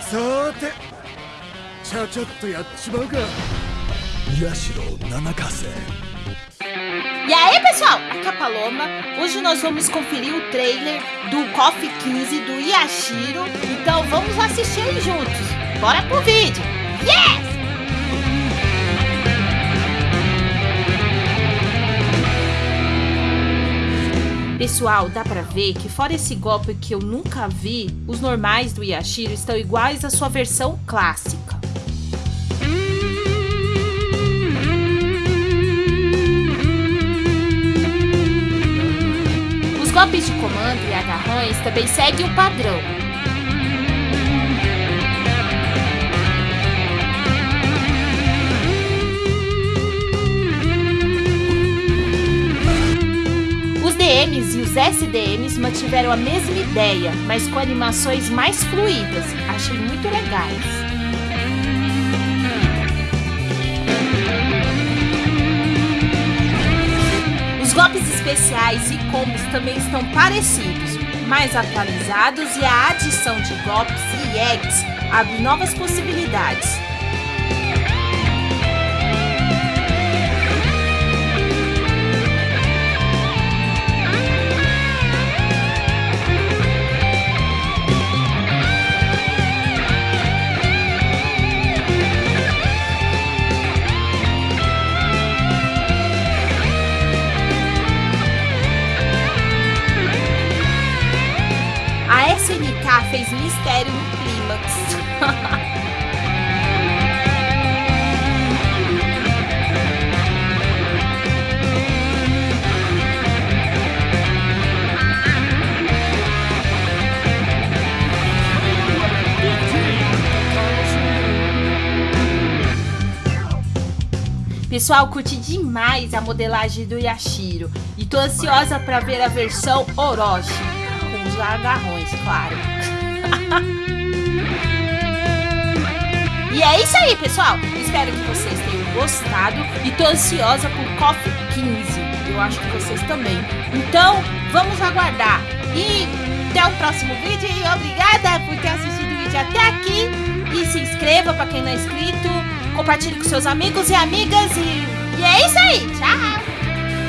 さーてちゃちゃっとやっちまうか八代七ヶ瀬 E aí, pessoal? Aqui é a Paloma. Hoje nós vamos conferir o trailer do KOF 15 do Yashiro. Então vamos assistir ele juntos. Bora pro vídeo. Yes! Pessoal, dá pra ver que fora esse golpe que eu nunca vi, os normais do Yashiro estão iguais à sua versão clássica. Os golpes de comando e agarrões também seguem o padrão. DMs e os SDMs mantiveram a mesma ideia, mas com animações mais fluídas. Achei muito legais. Os golpes especiais e combos também estão parecidos, mais atualizados e a adição de golpes e eggs abre novas possibilidades. SNK fez mistério no clímax. Pessoal, curti demais a modelagem do Yashiro e tô ansiosa para ver a versão Orochi, os agarrões, claro. e é isso aí, pessoal. Espero que vocês tenham gostado e tô ansiosa por Coffee 15. Eu acho que vocês também. Então, vamos aguardar. E até o próximo vídeo e obrigada por ter assistido o vídeo até aqui. E se inscreva para quem não é inscrito, compartilhe com seus amigos e amigas e, e é isso aí. Tchau!